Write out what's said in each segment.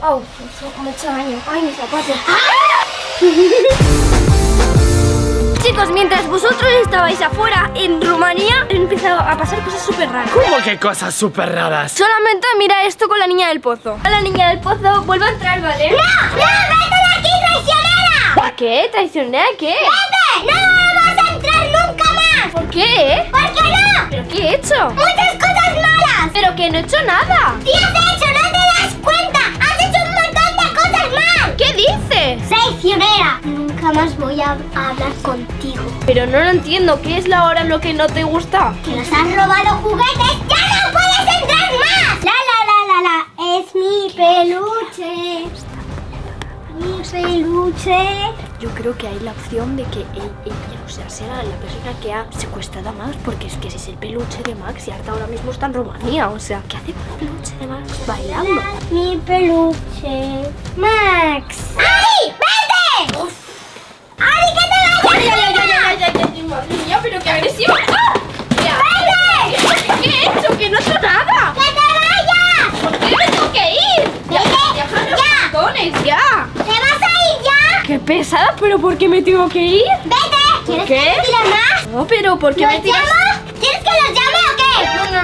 Oh, ha hecho daño. Ay, mis zapatos. Chicos, mientras vosotros estabais afuera en Rumanía, han empezado a pasar cosas súper raras. ¿Cómo que cosas súper raras? Solamente mira esto con la niña del pozo. A la niña del pozo vuelve a entrar, ¿vale? ¡No! ¡No! ¡Vete de aquí, traicionera! ¿Por qué? ¿Traicionera qué? ¡Vete! ¡No vamos a entrar nunca más! ¿Por qué? ¿Por qué no? ¿Pero qué he hecho? ¡Muchas cosas malas! ¿Pero que no he hecho nada? ¿Qué has hecho? Más voy a hablar contigo. Pero no lo entiendo. ¿Qué es la hora lo que no te gusta? ¡Que nos han robado juguetes! ¡Ya no puedes entrar más! ¡La, la, la, la, la! ¡Es mi peluche! Mi peluche. Yo creo que hay la opción de que él- ella, o sea, sea la persona que ha secuestrado a Max, porque es que ese es el peluche de Max y Arta ahora mismo está en Rumanía, o sea, ¿qué hace con el peluche de Max bailando? Mi peluche. Max. ¡Ari! ¡Vete! ¡Ari, que te vayas! ¡Ay, ay, ay, ay, mía, pero qué agresivo! ¡Ah! ¡Vete! ¿Qué he hecho? ¡Que no he hecho nada! ¡Que te vayas! ¿Por qué me tengo que ir? ¡Ya! ¡Ya! los botones, ya! ¿Te vas a ir ya? ¡Qué pesada! ¿Pero por qué me tengo que ir? ¡Vete! ¿Quieres qué? que te tire más? No, pero ¿por qué ¿Los me tiras?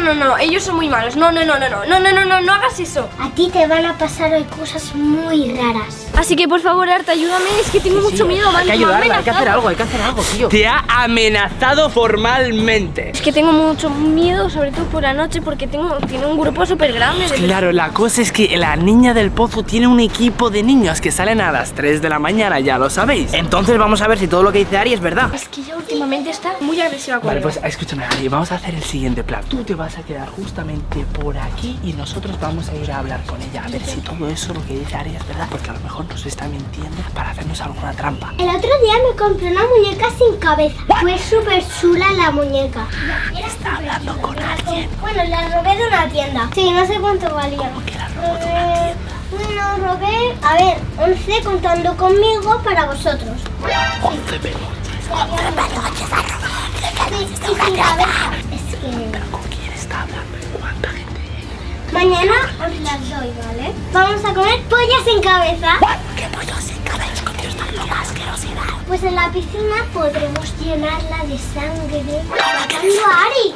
No, no, ellos son muy malos. No, no, no, no, no, no, no, no, no, no hagas eso. A ti te van a pasar hoy cosas muy raras. Así que por favor, Arta, ayúdame, es que tengo mucho miedo, Hay que ayudarla, hay que hacer algo, hay que hacer algo, tío. Te ha amenazado formalmente. Es que tengo mucho miedo, sobre todo por la noche, porque tengo, tiene un grupo súper grande. de Claro, la cosa es que la niña del pozo tiene un equipo de niños que salen a las 3 de la mañana, ya lo sabéis. Entonces vamos a ver si todo lo que dice Ari es verdad. Es que ella últimamente está muy agresiva Vale, conmigo. pues escúchame, Ari, vamos a hacer el siguiente plan. Tú te vas a quedar justamente por aquí y nosotros vamos a ir a hablar con ella, a ver si todo eso, lo que dice Ari, es verdad. Porque a lo mejor nos está mintiendo para hacernos alguna trampa. El otro día me compré una muñeca sin cabeza. Fue súper chula la muñeca. Está hablando con alguien. Bueno, la robé de una tienda. Sí, no sé cuánto valía. que la robó de una Eh, Bueno, robé, a ver, 11 contando conmigo para vosotros. 11 peluches. Sí, y sin cabeza. Es las doy, ¿vale? Vamos a comer pollas sin cabeza. ¿Qué pollo sin cabeza? Con Dios, tan loca asquerosidad. Pues en la piscina podremos llenarla de sangre. A Ari.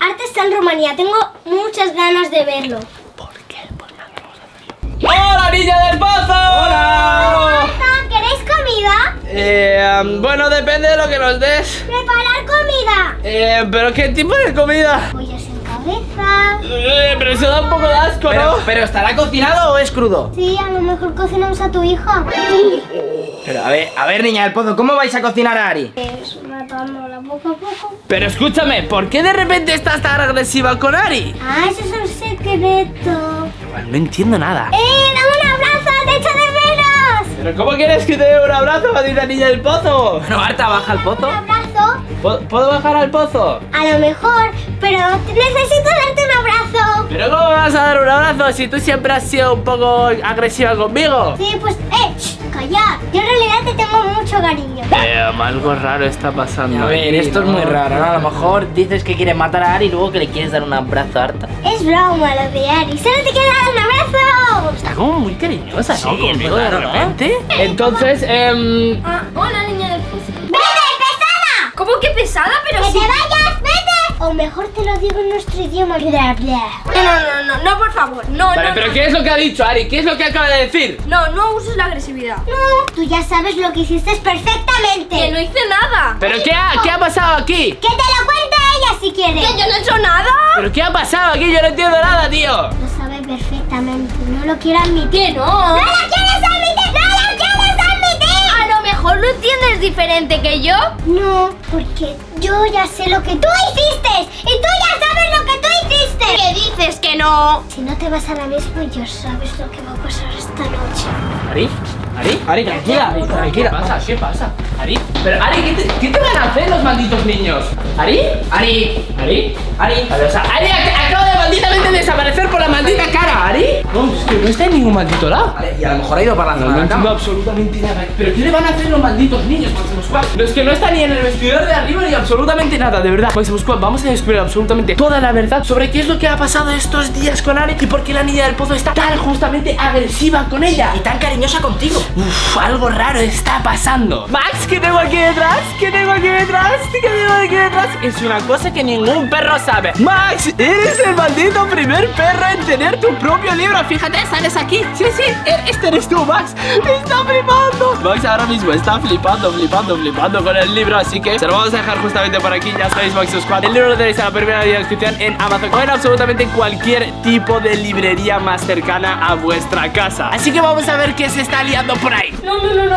Arte está en Rumanía. Tengo muchas ganas de verlo. ¿Por qué? Pues hacerlo. ¡Hola, niña del pozo! ¡Hola! ¿Queréis comida? Eh, um, bueno, depende de lo que nos des. Preparar comida. Eh, pero ¿qué tipo de comida? Pollas sin cabeza. Eh, pero eso da un poco de asco, ¿no? Pero ¿estará cocinado o es crudo? Sí, a lo mejor cocinamos a tu hija. Pero a ver, a ver, niña del pozo, ¿cómo vais a cocinar a Ari? Es matándola poco a poco. Pero escúchame, ¿por qué de repente estás tan agresiva con Ari? Ah, eso es un secreto. Igual no entiendo nada. ¡Eh, dame un abrazo! ¡Te echo de menos! ¿Pero cómo quieres que te dé un abrazo a ti, la niña del pozo? Bueno, Marta, baja al pozo. ¿Puedo, puedo bajar al pozo? A lo mejor, pero necesito darte un abrazo. ¿Pero cómo me vas a dar un abrazo si tú siempre has sido un poco agresiva conmigo? Sí, pues, eh, shh, callad. Yo en realidad te tengo mucho cariño. Eh, algo raro está pasando. A ver, esto es muy raro, ¿no? A lo mejor dices que quieres matar a Ari y luego que le quieres dar un abrazo a Arta. Es broma lo de Ari. Solo te quiero dar un abrazo. Está como muy cariñosa, ¿no? Sí, Conmigo de repente. Entonces, em, Ah, hola, niña del pozo. ¿Cómo que pesada? Pero ¡Que sí. te vayas! ¡Vete! O mejor te lo digo en nuestro idioma. Bla, bla. No, no, no, no, no, por favor. No, Vale, no, pero no. ¿qué es lo que ha dicho Ari? ¿Qué es lo que acaba de decir? No, no uses la agresividad. No, tú ya sabes lo que hiciste perfectamente. Que no hice nada. ¿Pero qué ha, qué ha pasado aquí? Que te lo cuente ella si quiere. Que yo no he hecho nada. ¿Pero qué ha pasado aquí? Yo no entiendo nada, tío. Lo sabe perfectamente. No lo quiero admitir. Que no. ¡No lo quieres mejor lo entiendes diferente que yo. No, porque yo ya sé lo que tú hiciste. Y tú ya sabes lo que tú hiciste. ¿Qué dices que no? Si no te vas ahora mismo, ya sabes lo que va a pasar esta noche. ¿Ari? ¿Ari? Ari, tranquila, tranquila. ¿Qué pasa? ¿Qué pasa? ¿Ari? Pero, Ari, ¿qué te, qué te van a hacer los malditos niños? ¿Ari? ¿Ari? ¿Ari? ¿Ari? A ver, o sea, Ari, malditamente desaparecer por la maldita cara, Ari. No, es que no está en ningún maldito lado. Vale, y a lo mejor ha ido para la No, zona no de la entiendo absolutamente nada. ¿Pero qué le van a hacer los malditos niños, Máximo Squad? Los que no están ni en el vestidor de arriba ni absolutamente nada, de verdad. Máximo Squad, vamos a descubrir absolutamente toda la verdad sobre qué es lo que ha pasado estos días con Ari y por qué la niña del pozo está tan justamente agresiva con ella. Y tan cariñosa contigo. Uf, algo raro está pasando. Max, ¿qué tengo aquí detrás? ¿Qué tengo aquí detrás? ¿Qué tengo aquí detrás? Es una cosa que ningún perro sabe. Max, eres el maldito primer perro en tener tu propio libro. Fíjate, sales aquí. Sí, sí, e- este eres tú, Max. Está flipando. Max ahora mismo está flipando, flipando, flipando con el libro. Así que se lo vamos a dejar justamente por aquí. Ya sabéis, Max Squad. El libro lo tenéis en la primera descripción en Amazon o en absolutamente cualquier tipo de librería más cercana a vuestra casa. Así que vamos a ver qué se está liando por ahí. No, no, no, no.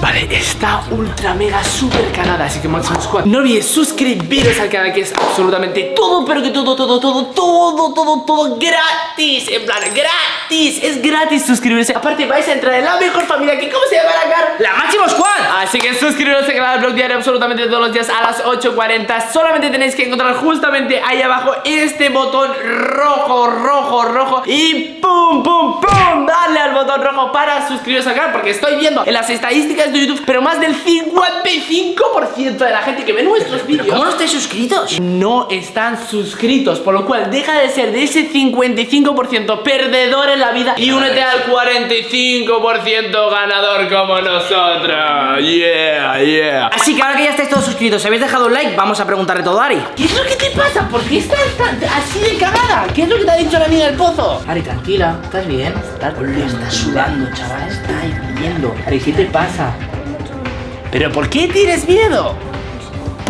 Vale, está ultra mega super cagada Así que Maximum Squad No olvides suscribiros al canal que es absolutamente todo Pero que todo, todo, todo, todo, todo, todo gratis En plan, gratis Es gratis suscribirse Aparte vais a entrar en la mejor familia que ¿Cómo se llama la cara? ¡La Máximo Squad! Así que suscribiros al canal blog diario absolutamente todos los días a las 8.40 Solamente tenéis que encontrar justamente ahí abajo este botón rojo, rojo, rojo Y pum, pum, pum Darle al botón rojo para suscribiros al canal Porque estoy viendo en las estadísticas de YouTube Pero más del 55% de la gente que ve nuestros vídeos ¿Cómo no estáis suscritos? no están suscritos, por lo cual deja de ser de ese 55% perdedor en la vida y únete al 45% ganador como nosotros. Yeah, yeah. Así que ahora que ya estáis todos suscritos, si habéis dejado un like, vamos a preguntarle todo a Ari. ¿Qué es lo que te pasa? ¿Por qué estás tan- así de cagada? ¿Qué es lo que te ha dicho la niña del pozo? Ari, tranquila, ¿estás bien? Estás, estás sudando, chaval, está hirviendo. Ari, ¿qué te pasa? ¿Pero por qué tienes miedo?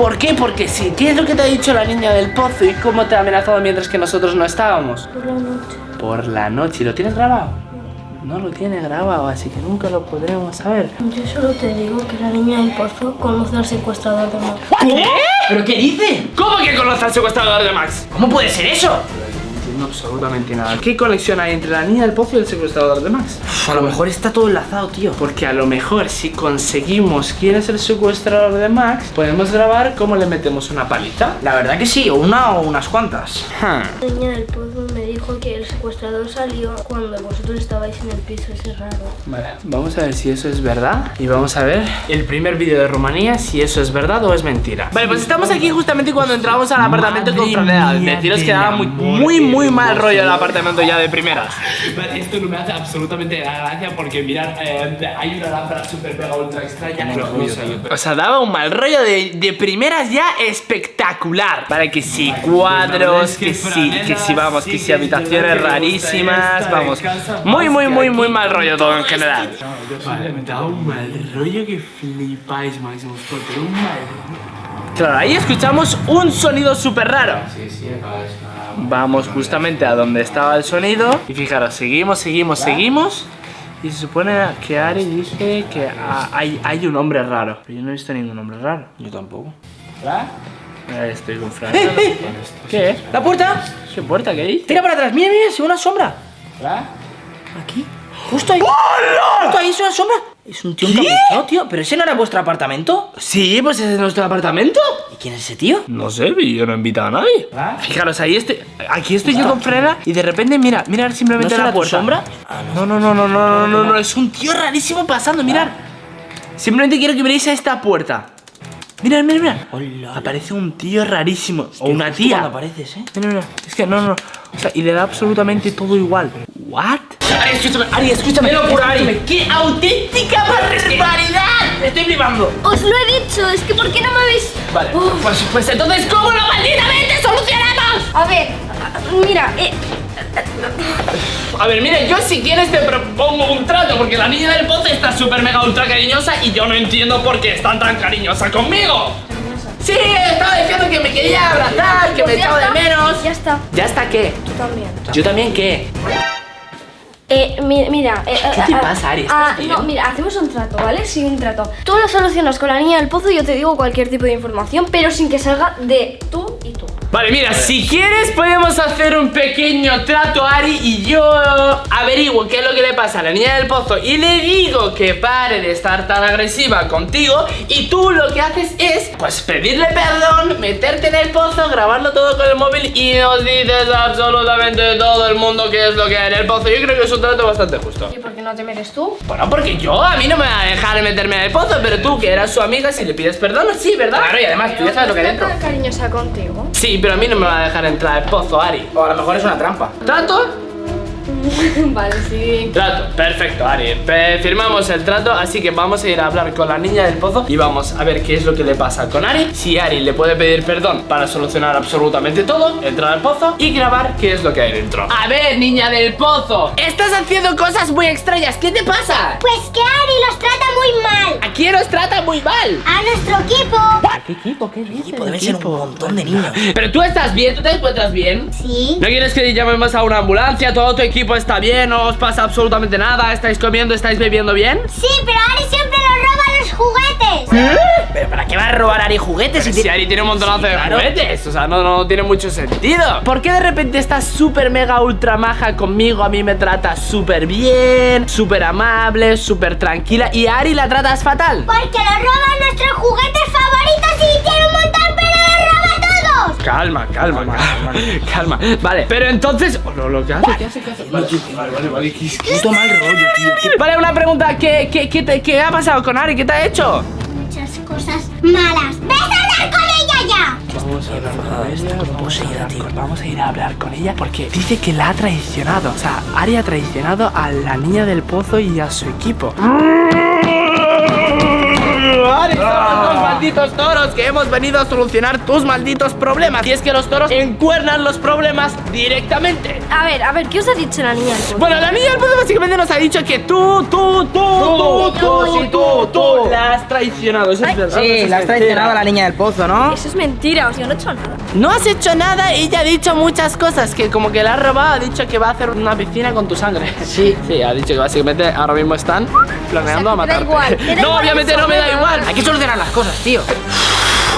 ¿Por qué? Porque sí. ¿Qué es lo que te ha dicho la niña del pozo y cómo te ha amenazado mientras que nosotros no estábamos? Por la noche. Por la noche. ¿Y lo tienes grabado? No lo tiene grabado, así que nunca lo podremos saber. Yo solo te digo que la niña del pozo conoce al secuestrador de Max. ¿Qué? ¿Pero qué dice? ¿Cómo que conoce al secuestrador de Max? ¿Cómo puede ser eso? Absolutamente nada. ¿Qué conexión hay entre la niña del pozo y el secuestrador de Max? Uf, a lo mejor está todo enlazado, tío. Porque a lo mejor si conseguimos quién es el secuestrador de Max, podemos grabar cómo le metemos una paliza. La verdad que sí, o una o unas cuantas. La niña del pozo me dijo que el secuestrador salió cuando vosotros estabais en el piso ese raro. Vale, vamos a ver si eso es verdad y vamos a ver el primer vídeo de Rumanía si eso es verdad o es mentira. Vale, pues estamos aquí justamente cuando entramos al apartamento con Franela. Deciros que daba muy, muy, muy mal rollo el apartamento ya de primeras. Vale, esto no me hace absolutamente gracia porque mirad, eh, hay una lámpara super mega ultra extraña. o sea, daba un mal rollo de, de primeras ya espectacular. Vale, que sí, cuadros, que sí, que sí, vamos, que sí, habitaciones rarísimas, vamos. Muy, muy, muy, muy mal rollo todo en general. Vale, me da un mal rollo que flipáis, Máximo pero un mal Claro, ahí escuchamos un sonido súper raro. Vamos justamente a donde estaba el sonido. Y fijaros, seguimos, seguimos, seguimos. Y se supone que Ari dice que ah, hay, hay un hombre raro. Pero yo no he visto ningún hombre raro. Yo tampoco. Estoy con Fran. ¿Qué? ¿La puerta? ¿Qué puerta? ¿Qué dice? Tira para atrás, mira, mira, se ve una sombra. Aquí. Justo ahí. Justo ahí es una sombra. Es un tío encapuchado, tío. Pero ese no era vuestro apartamento. Sí, pues ese es nuestro apartamento. ¿Y quién es ese tío? No sé, yo no he invitado a nadie. Fijaros, ahí estoy. Aquí estoy yo con Frena y de repente, mira, mira simplemente ¿No la puerta. sombra? No, no, no, no, no, no, no, no, es un tío rarísimo pasando, mirad. Simplemente quiero que veáis a esta puerta. Mirad, mirad, mirad. Hola. Aparece un tío rarísimo. O una tía. Apareces, ¿eh? Mira, mira. Es que no, no. O sea, y le da absolutamente todo igual. ¿What? Ari, escúchame, Ari, escúchame. locura, Ari! ¡Qué auténtica barbaridad! Estoy flipando. Os lo he dicho, es que ¿por qué no me habéis...? Vale, Uf. pues, pues entonces, ¿cómo lo malditamente solucionamos? A ver, mira, eh, A ver, mira, yo si quieres te propongo un trato Porque la niña del pozo está súper mega ultra cariñosa Y yo no entiendo por qué está tan cariñosa conmigo Sí, estaba diciendo que me quería abrazar, que me pues echaba de menos Ya está, ¿Ya está qué? tú también. ¿Yo también qué? Eh, mi- mira. eh, ¿Qué eh, te ah, pasa, Ari? ah, ¿Estás no, bien? mira, hacemos un trato, ¿vale? Sí, un trato. Tú lo solucionas con la niña del pozo y yo te digo cualquier tipo de información, pero sin que salga de tú y tú. Vale, mira, si quieres podemos hacer un pequeño trato, Ari, y yo averiguo qué es lo que le pasa a la niña del pozo y le digo que pare de estar tan agresiva contigo y tú lo que haces es, pues, pedirle perdón, meterte en el pozo, grabarlo todo con el móvil y nos dices absolutamente todo el mundo qué es lo que hay en el pozo. Yo creo que es un trato bastante justo. ¿Y por qué no te metes tú? Bueno, porque yo, a mí no me va a dejar meterme en el pozo, pero tú, que eras su amiga, si le pides perdón, sí, ¿verdad? Claro, y además tú ya sabes lo que hay dentro. Tan cariñosa contigo. Sí, pero a mí no me va a dejar entrar al pozo, Ari. O a lo mejor es una trampa. ¿Trato? vale, sí. Trato, perfecto, Ari. Pe- Firmamos el trato, así que vamos a ir a hablar con la niña del pozo y vamos a ver qué es lo que le pasa con Ari. Si Ari le puede pedir perdón para solucionar absolutamente todo, entrar al pozo y grabar qué es lo que hay dentro. A ver, niña del pozo, estás haciendo cosas muy extrañas. ¿Qué te pasa? Pues que Ari los trata muy mal. ¿A quién os trata muy mal? A nuestro equipo. ¿Qué equipo? ¿Qué dices? Equipo, deben ser un montón de niños. Pero tú estás bien, tú te encuentras bien. Sí. ¿No quieres que llamemos a una ambulancia? ¿Todo tu equipo está bien? ¿No os pasa absolutamente nada? ¿Estáis comiendo? ¿Estáis bebiendo bien? Sí, pero Ari siempre nos roba los juguetes. ¿Pero para qué va a robar Ari juguetes si. Ari tiene un montonazo de claro. juguetes, o sea, no, no tiene mucho sentido. ¿Por qué de repente estás súper mega ultra maja conmigo? A mí me tratas súper bien, súper amable, súper tranquila y a Ari la tratas fatal. Porque nos roban nuestros juguetes favoritos y tiene un montón, Calma, calma, calma, calma. Vale, pero entonces. Oh, no, lo que hace, ¿qué hace? ¿Qué hace? Vale, vale, vale, vale. ¿qué- qué- Puto mal rollo, tío. ¿Qué Vale, una pregunta. ¿Qué, qué, qué, te- qué ha pasado con Ari? ¿Qué te ha hecho? Muchas cosas malas. ¡Ves a hablar con ella ya! Vamos a hablar con ella, vamos a, ir a, vamos a ir a hablar con ella porque dice que la ha traicionado. O sea, Ari ha traicionado a la niña del pozo y a su equipo. Somos dos malditos toros que hemos venido a solucionar tus malditos problemas. Y es que los toros encuernan los problemas directamente. A ver, a ver, ¿qué os ha dicho la niña del pozo? Bueno, la niña del pozo básicamente nos ha dicho que tú, tú, tú, tú, tú, tú, tú, la has traicionado. Eso es verdad. Sí, la has traicionado a la niña del pozo, ¿no? Eso es mentira, o sea, no he hecho nada. No has hecho nada, ella ha dicho muchas cosas, que como que la ha robado, ha dicho que va a hacer una piscina con tu sangre. Sí. Sí, ha dicho que básicamente ahora mismo están planeando O sea, a matarte. igual, no, obviamente no me da igual. Hay que solucionar las cosas, tío.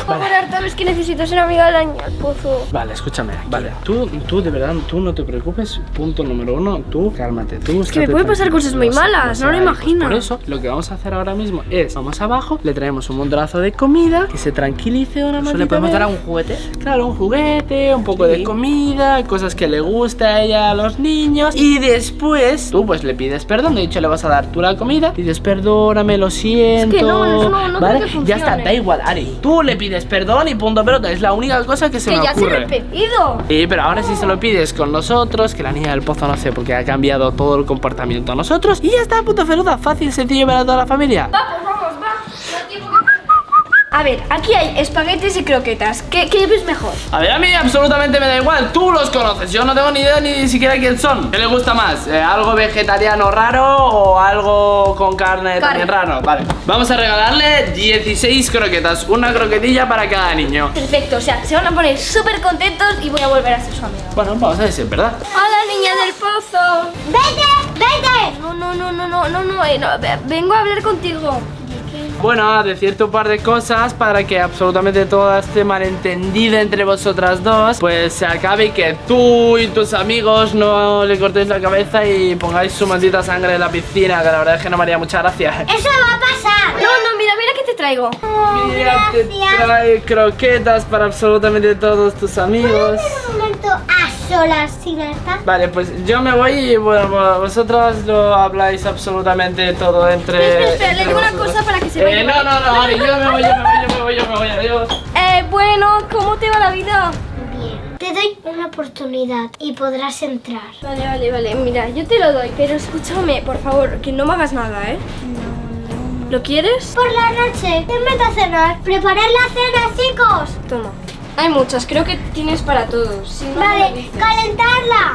Por favor, Arta, es que necesito ser amiga de la niña del pozo. Vale, escúchame. Vale, tú, tú de verdad, tú no te preocupes. Punto número uno, tú cálmate. Tú que me pueden pasar cosas muy malas, no lo imagino. Por eso, lo que vamos a hacer ahora mismo es, vamos abajo, le traemos un montonazo de comida, que se tranquilice una ¿Eso maldita le podemos dar a un juguete? Claro, un juguete, un poco de comida, cosas que le gusta a ella a los niños. Y después, tú pues le pides perdón. De hecho, le vas a dar tú la comida. Dices, perdóname, lo siento. no, eso no- no ¿Vale? creo que ya está, da igual, Ari. Tú le pides perdón y punto pelota. Es la única cosa que se que me ya se lo he pedido. Sí, pero ahora sí se lo pides con nosotros, que la niña del pozo no sé, porque ha cambiado todo el comportamiento a nosotros. Y ya está, puto feluda, fácil, sencillo para toda la familia. Vamos, vamos, va. A ver, aquí hay espaguetis y croquetas. ¿Qué, qué ves mejor? A ver, a mí absolutamente me da igual, tú los conoces, yo no tengo ni idea ni siquiera quién son. ¿Qué le gusta más? Eh, ¿Algo vegetariano raro o algo con carne, también raro? Vale, vamos a regalarle 16 croquetas, una croquetilla para cada niño. Perfecto, o sea, se van a poner súper contentos y voy a volver a ser su amiga. Bueno, vamos a es verdad. Hola, niña del pozo. ¡Vete! ¡Vete! No, no, no, no, no, no, no, eh, no, vengo a hablar contigo. Bueno, a decirte un par de cosas para que absolutamente todo este malentendido entre vosotras dos pues se acabe y que tú y tus amigos no le cortéis la cabeza y pongáis su maldita sangre en la piscina, que la verdad es que no me haría mucha gracia. ¡Eso va a pasar! No, no, mira, mira que te traigo. Oh, Mira, te gracias. trae croquetas para absolutamente todos tus amigos. Un momento a solas sin esta. Vale, pues yo me voy y bueno, bueno, vosotras lo habláis absolutamente todo entre. Espera, espera, le digo una cosa para que se Eh, vaya. no, no, no, Ari, yo me voy, yo me voy, yo me voy, yo me voy, adiós. Eh, bueno, ¿cómo te va la vida? Bien. Te doy una oportunidad y podrás entrar. Vale, vale, vale, mira, yo te lo doy, pero escúchame, por favor, que no me hagas nada, ¿eh? ¿Lo quieres? Por la noche, te meto a cenar. Preparad la cena, chicos. Toma. Hay muchas, creo que tienes para todos. Si no, Vale, calentarla.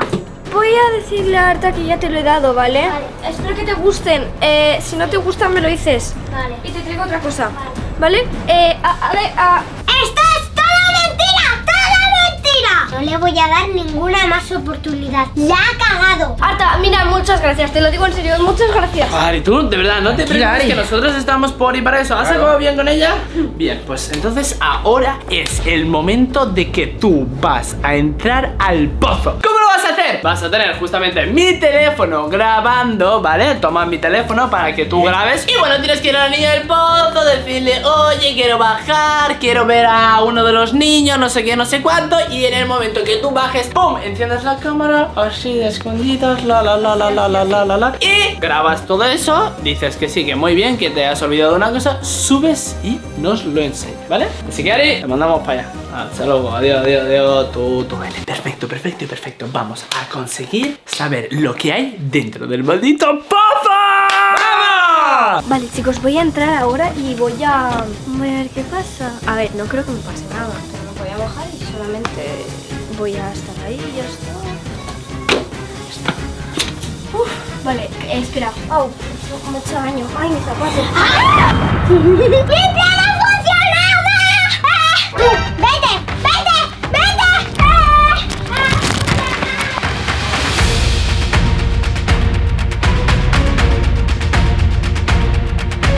Voy a decirle a Arta que ya te lo he dado, ¿vale? Vale. Espero que te gusten. Eh, si no te gustan, me lo dices. Vale. Y te traigo otra cosa. ¿Vale? Eh, a, a ver, a- ¡Esto No le voy a dar ninguna más oportunidad. La ha cagado. Arta, mira, muchas gracias, te lo digo en serio, muchas gracias. Ari, tú, de verdad, no te preocupes que nosotros estamos por y para eso. ¿Has Claro. acabado bien con ella? Bien, pues entonces ahora es el momento de que tú vas a entrar al pozo. ¿Cómo vas a hacer? Vas a tener justamente mi teléfono grabando, ¿vale? Toma mi teléfono para que tú grabes. Y bueno, tienes que ir a la niña del pozo, decirle, oye, quiero bajar, quiero ver a uno de los niños, no sé qué, no sé cuánto. Y en el momento que tú bajes, ¡pum! Enciendes la cámara, así de escondidas, la la la la la la la la la. Y grabas todo eso, dices que sí, que muy bien, que te has olvidado una cosa, subes y nos lo enseñas, ¿vale? Así que Ari, te mandamos para allá. Hasta luego, adiós, adiós, adiós. Tú, tú, vale. Perfecto, perfecto, perfecto. Vamos a conseguir saber lo que hay dentro del maldito. ¡Vamos! Vale, chicos, voy a entrar ahora y voy a... Voy a ver qué pasa. A ver, no creo que me pase nada, pero me voy a bajar y solamente voy a estar ahí y ya está. Ya está. Uf, vale, espera. Au, me he hecho daño. Ay, mis zapatos. ¡Vete